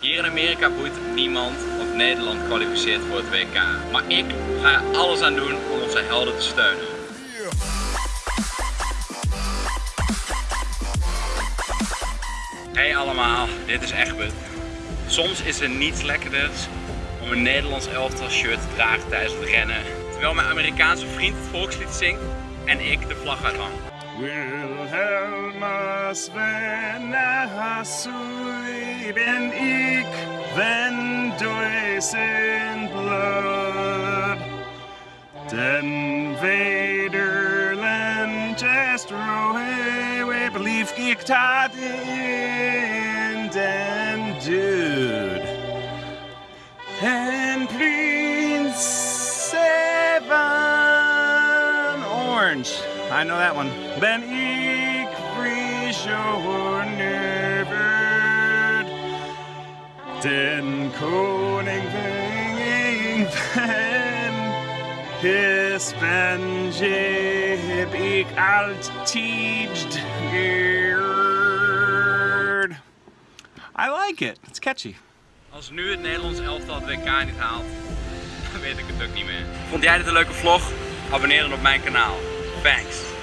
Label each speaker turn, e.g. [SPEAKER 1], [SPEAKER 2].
[SPEAKER 1] Hier in Amerika boeit niemand of Nederland kwalificeert voor het WK. Maar ik ga er alles aan doen om onze helden te steunen. Hey allemaal, dit is Egbert. Soms is er niets lekkerders om een Nederlands elftal shirt te dragen tijdens het rennen. Terwijl mijn Amerikaanse vriend het volkslied zingt en ik de vlag uithang.
[SPEAKER 2] Wilhelmus, wenn er ben ik, wenn durch sein blood. Denn Vaderland ist Ruhe, we believe ich tat in den Dude. And please, seven orange. I know that one. Ben ik frischer nerverd. Den koning ving ben. His heb ik alt teaged geerd. I like it. It's catchy.
[SPEAKER 1] Als nu het Nederlands elftal het WK niet haalt, dan weet ik het ook niet meer. Vond jij dit een leuke vlog? Abonneer dan op mijn kanaal. Thanks.